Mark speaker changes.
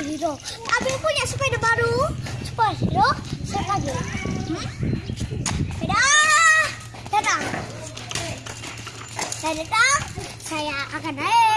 Speaker 1: superhero. Abang punya sepeda baru. Superhero. Siap lagi. Hmm? Dadah. Dadah. datang. Saya akan naik.